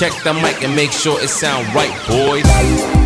Check the mic and make sure it sound right, boys.